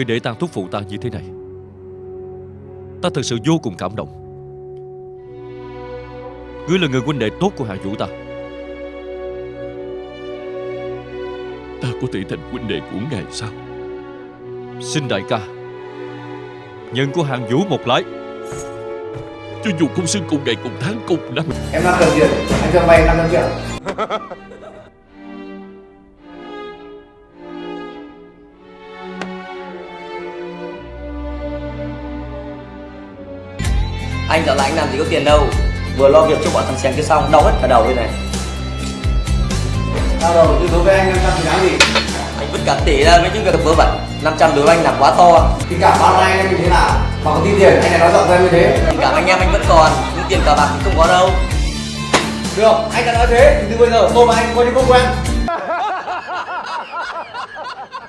Ngươi để tang thúc phụ ta như thế này Ta thật sự vô cùng cảm động. Ngươi là người huynh đệ tốt của Hạ Vũ ta. Ta có thể thành huynh đệ của ngài sao? Xin đại ca Nhận của hàng Vũ một lái. Cho dù không xưng cùng ngày cùng tháng cùng năm. Em đang cần tiền, anh cho vay 500 triệu. Anh dạo lại anh làm gì có tiền đâu Vừa lo việc cho bọn thằng xèng kia xong Đau hết cả đầu đây này Tao đầu tư đối với anh 500 thì đáng gì? Anh vứt cả tỷ ra mấy những việc vớ vẩn 500 đối với anh là quá to Thì cả bao anh em mình thế nào? Mà có tin tiền, anh lại nói giọng ra như thế. Tình cảm anh em anh vẫn còn Nhưng tiền cờ bạc thì không có đâu Được, anh đã nói thế, thì từ bây giờ tôi và anh coi như không quen.